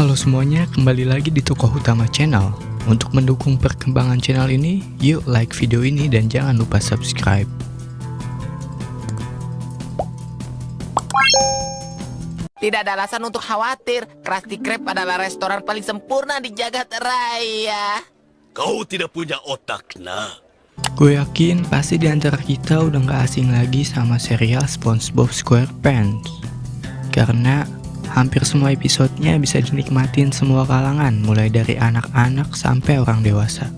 Halo semuanya, kembali lagi di tokoh utama channel. Untuk mendukung perkembangan channel ini, yuk like video ini dan jangan lupa subscribe. Tidak ada alasan untuk khawatir. Krusty Krab adalah restoran paling sempurna di jagat raya. Kau tidak punya otak, nah. Gue yakin pasti di antara kita udah gak asing lagi sama serial SpongeBob SquarePants. Karena hampir semua episodenya bisa dinikmatin semua kalangan, mulai dari anak-anak sampai orang dewasa.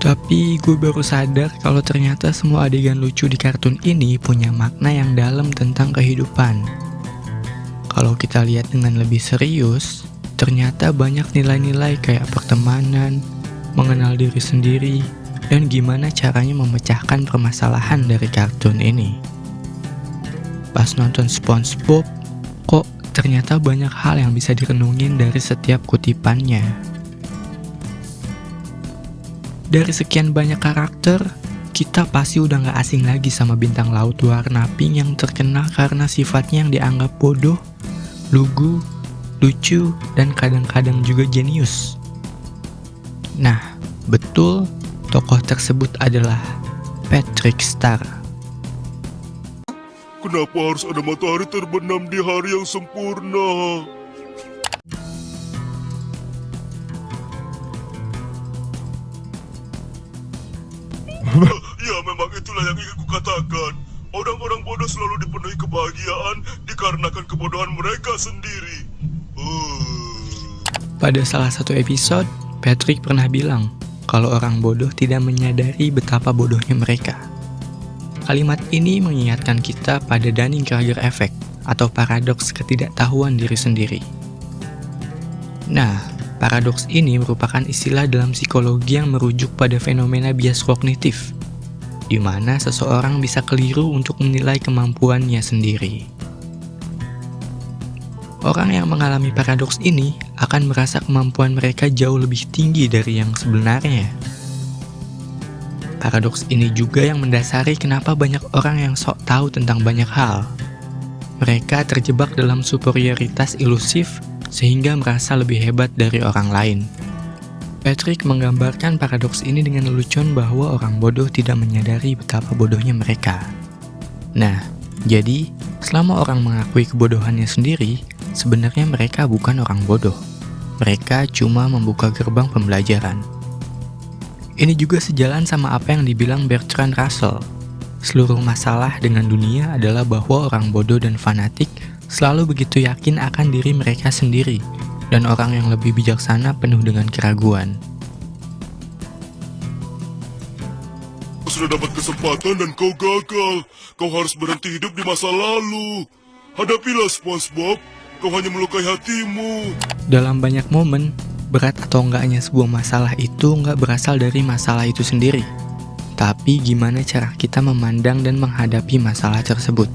Tapi gue baru sadar kalau ternyata semua adegan lucu di kartun ini punya makna yang dalam tentang kehidupan. Kalau kita lihat dengan lebih serius, ternyata banyak nilai-nilai kayak pertemanan, mengenal diri sendiri, dan gimana caranya memecahkan permasalahan dari kartun ini. Pas nonton SpongeBob, kok ternyata banyak hal yang bisa direnungin dari setiap kutipannya. Dari sekian banyak karakter, kita pasti udah gak asing lagi sama bintang laut warna pink yang terkenal karena sifatnya yang dianggap bodoh, lugu, lucu, dan kadang-kadang juga jenius. Nah, betul tokoh tersebut adalah Patrick Star. Kenapa harus ada matahari terbenam di hari yang sempurna? ya, memang itulah yang ingin kukatakan. Orang-orang bodoh selalu dipenuhi kebahagiaan dikarenakan kebodohan mereka sendiri. Uh. Pada salah satu episode, Patrick pernah bilang kalau orang bodoh tidak menyadari betapa bodohnya mereka. Kalimat ini mengingatkan kita pada Dunning-Kruger effect atau paradoks ketidaktahuan diri sendiri. Nah, paradoks ini merupakan istilah dalam psikologi yang merujuk pada fenomena bias kognitif, di mana seseorang bisa keliru untuk menilai kemampuannya sendiri. Orang yang mengalami paradoks ini akan merasa kemampuan mereka jauh lebih tinggi dari yang sebenarnya. Paradoks ini juga yang mendasari kenapa banyak orang yang sok tahu tentang banyak hal. Mereka terjebak dalam superioritas ilusif sehingga merasa lebih hebat dari orang lain. Patrick menggambarkan paradoks ini dengan lelucon bahwa orang bodoh tidak menyadari betapa bodohnya mereka. Nah, jadi selama orang mengakui kebodohannya sendiri, sebenarnya mereka bukan orang bodoh. Mereka cuma membuka gerbang pembelajaran. Ini juga sejalan sama apa yang dibilang Bertrand Russell. Seluruh masalah dengan dunia adalah bahwa orang bodoh dan fanatik selalu begitu yakin akan diri mereka sendiri, dan orang yang lebih bijaksana penuh dengan keraguan. Kau sudah dapat kesempatan dan kau gagal. Kau harus berhenti hidup di masa lalu. Hadapilah SpongeBob. Kau hanya melukai hatimu. Dalam banyak momen, berat atau enggaknya sebuah masalah itu enggak berasal dari masalah itu sendiri. Tapi gimana cara kita memandang dan menghadapi masalah tersebut.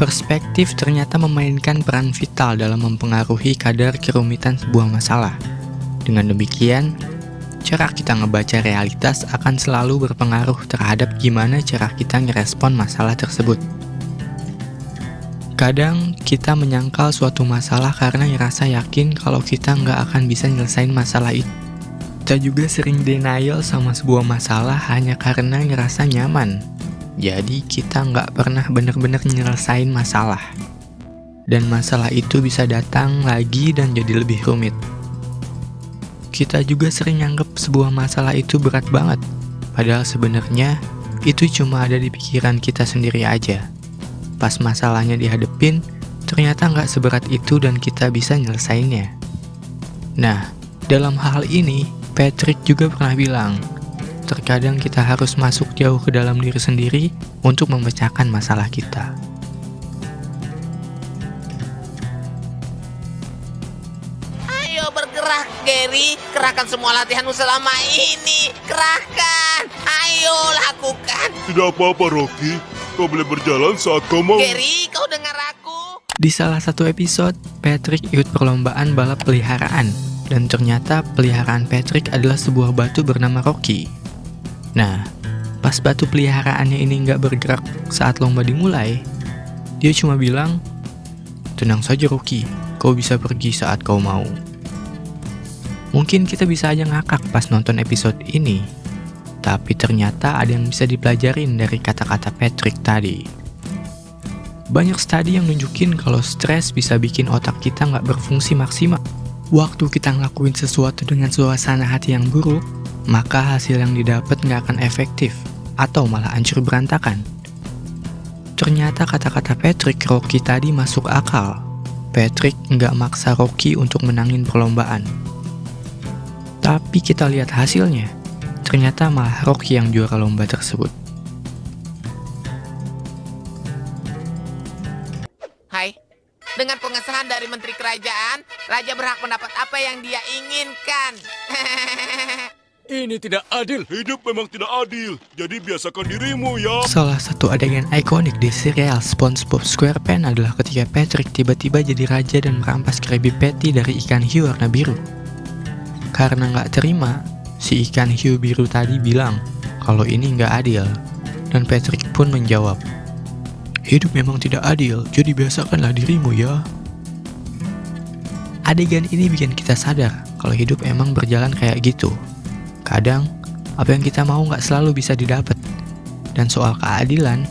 Perspektif ternyata memainkan peran vital dalam mempengaruhi kadar kerumitan sebuah masalah. Dengan demikian, cara kita ngebaca realitas akan selalu berpengaruh terhadap gimana cara kita ngerespon masalah tersebut. Kadang kita menyangkal suatu masalah karena ngerasa yakin kalau kita nggak akan bisa nyelesain masalah itu. Kita juga sering denial sama sebuah masalah hanya karena ngerasa nyaman. Jadi kita nggak pernah bener-bener nyelesain masalah. Dan masalah itu bisa datang lagi dan jadi lebih rumit. Kita juga sering nganggep sebuah masalah itu berat banget. Padahal sebenarnya itu cuma ada di pikiran kita sendiri aja. Pas masalahnya dihadepin, ternyata nggak seberat itu dan kita bisa nyelesainnya. Nah, dalam hal ini, Patrick juga pernah bilang, terkadang kita harus masuk jauh ke dalam diri sendiri untuk memecahkan masalah kita. Ayo bergerak, Gary. Kerahkan semua latihanmu selama ini. Kerahkan. Ayo lakukan. Tidak apa-apa, Rocky. Kau boleh berjalan saat kau mau. Gary, kau dengar aku? Di salah satu episode, Patrick ikut perlombaan balap peliharaan, dan ternyata peliharaan Patrick adalah sebuah batu bernama Rocky. Nah, pas batu peliharaannya ini nggak bergerak saat lomba dimulai, dia cuma bilang, Tenang saja Rocky, kau bisa pergi saat kau mau. Mungkin kita bisa aja ngakak pas nonton episode ini, tapi ternyata ada yang bisa dipelajarin dari kata-kata Patrick tadi. Banyak studi yang nunjukin kalau stres bisa bikin otak kita nggak berfungsi maksimal. Waktu kita ngelakuin sesuatu dengan suasana hati yang buruk, maka hasil yang didapat nggak akan efektif, atau malah hancur berantakan. Ternyata kata-kata Patrick Rocky tadi masuk akal. Patrick nggak maksa Rocky untuk menangin perlombaan. Tapi kita lihat hasilnya, ternyata malah Rocky yang juara lomba tersebut. Hai, dengan pengesahan dari Menteri Kerajaan, Raja berhak mendapat apa yang dia inginkan. Ini tidak adil. Hidup memang tidak adil, jadi biasakan dirimu ya. Salah satu adegan ikonik di serial SpongeBob SquarePants adalah ketika Patrick tiba-tiba jadi raja dan merampas Krabby Patty dari ikan hiu warna biru. Karena nggak terima, si ikan hiu biru tadi bilang kalau ini nggak adil. Dan Patrick pun menjawab, Hidup memang tidak adil, jadi biasakanlah dirimu ya. Adegan ini bikin kita sadar kalau hidup emang berjalan kayak gitu. Kadang, apa yang kita mau nggak selalu bisa didapat. Dan soal keadilan,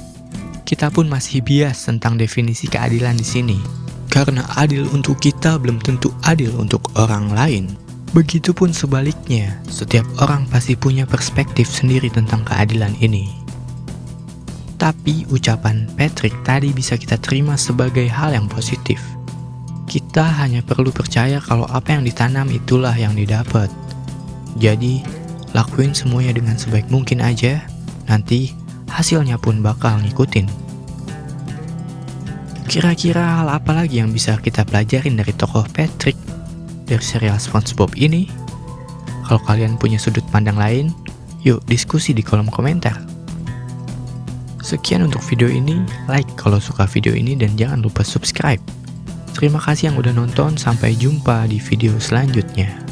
kita pun masih bias tentang definisi keadilan di sini. Karena adil untuk kita belum tentu adil untuk orang lain. Begitupun sebaliknya, setiap orang pasti punya perspektif sendiri tentang keadilan ini. Tapi ucapan Patrick tadi bisa kita terima sebagai hal yang positif. Kita hanya perlu percaya kalau apa yang ditanam itulah yang didapat. Jadi, lakuin semuanya dengan sebaik mungkin aja, nanti hasilnya pun bakal ngikutin. Kira-kira hal apa lagi yang bisa kita pelajarin dari tokoh Patrick dari serial SpongeBob ini? Kalau kalian punya sudut pandang lain, yuk diskusi di kolom komentar. Sekian untuk video ini, like kalau suka video ini dan jangan lupa subscribe. Terima kasih yang udah nonton, sampai jumpa di video selanjutnya.